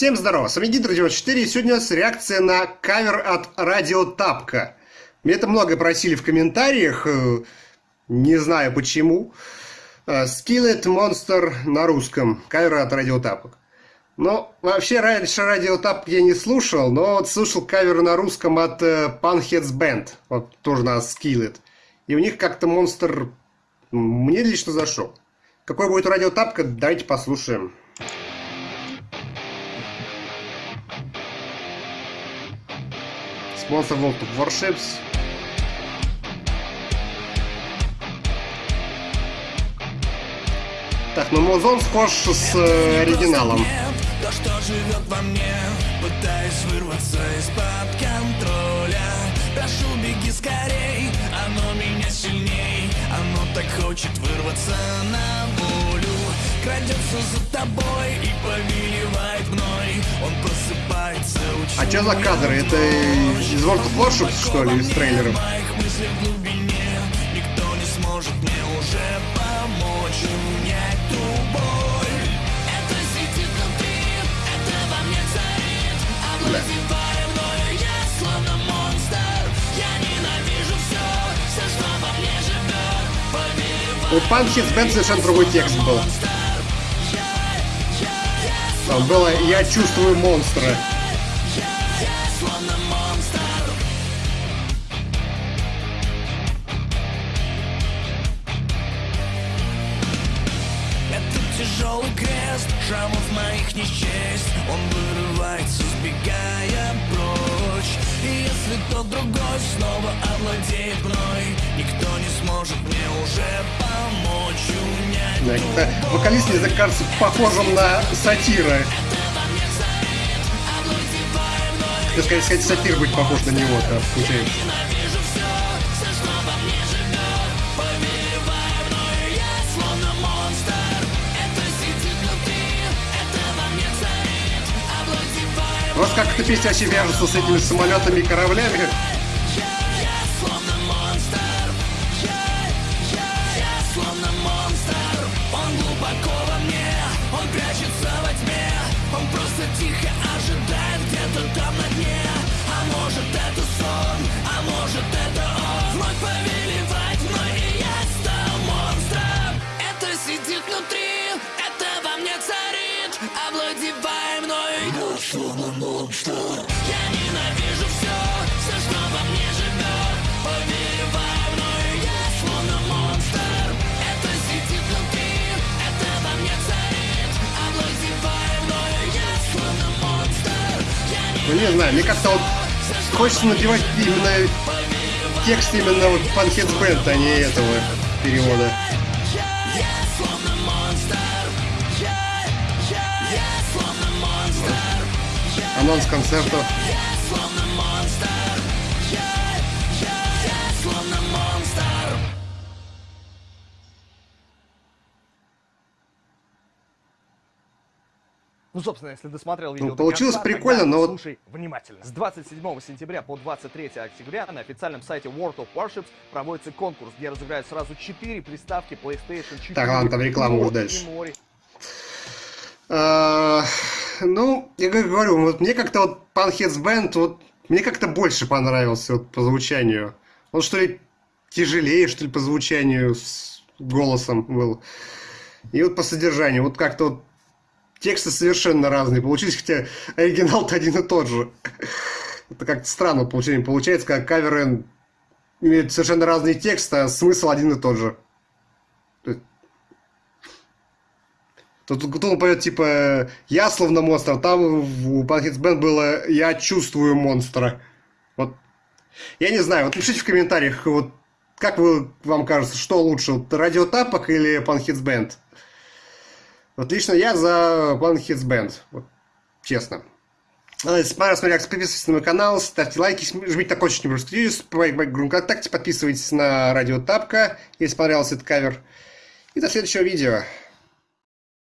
Всем здорово, с вами Гидро 94 и сегодня у нас реакция на кавер от Радио Тапка. Мне это много просили в комментариях, э, не знаю почему. Э, Skillet Monster на русском, кавер от Радио Тапок. Но вообще раньше Радио Тапок я не слушал, но вот слушал кавер на русском от э, Punheads Band, вот тоже на Skillet. И у них как-то монстр мне лично зашел. Какой будет радио Тапка, давайте послушаем. Sponsor World of Warships. Так, ну Музон схож с э, оригиналом. То, что живет во мне, пытаясь вырваться из-под контроля. Прошу, беги скорей, оно меня сильней, оно так хочет вырваться на волю. Крадется за тобой и повелевает мной, что за кадры? Это из World of Warships, что ли, из трейлеров? У Панхитс Бенд совершенно другой текст был. Там было «Я чувствую монстра». Тяжелый крест Шрамов моих не счесть. Он вырывается, сбегая прочь. И если тот другой снова овладеет мной Никто не сможет мне уже помочь унять Вокалист мне кажется похожим на сатира Ты сказать, сказать, сатир быть похож на него, да, получается. Вас как эта песня вообще вяжется с этими самолетами и кораблями? Внутри, это мне царит Овладевая мной Я словно монстр. Я ненавижу все, все, что во мне живет Повелевая мной, я словно монстр. Это сидит внутри, это во мне царит. Овладевая мной, я словно монстр. Ну не знаю, мне как-то вот хочется надевать именно текст именно вот Funheads Band, а не этого перевода. Анонс концертов. Ну, собственно, если досмотрел видео... Ну, получилось конца, прикольно, но... Слушай внимательно. С 27 сентября по 23 октября на официальном сайте World of Warships проводится конкурс, где разыграют сразу 4 приставки PlayStation 4. Так, ладно, там реклама уже дальше. Ну, я говорю, вот мне как-то вот Panheads Band, вот мне как-то больше понравился вот по звучанию. Он что ли тяжелее, что ли, по звучанию с голосом был. И вот по содержанию, вот как-то вот тексты совершенно разные получились, хотя оригинал-то один и тот же. Это как-то странно получение получается, как каверы имеют совершенно разные тексты, а смысл один и тот же. Тут, тут он поет, типа, я словно монстр, там у Pumpkins Band было я чувствую монстра. Вот. Я не знаю, вот пишите в комментариях, вот как вы, вам кажется, что лучше, вот, радиотапок или Pumpkins Band? Вот лично я за Hits Band. Вот, честно. А, если понравилось реакция, подписывайтесь на мой канал, ставьте лайки, жмите на колокольчик, не по ВКонтакте, подписывайтесь на Радио Тапка, если понравился этот кавер. И до следующего видео.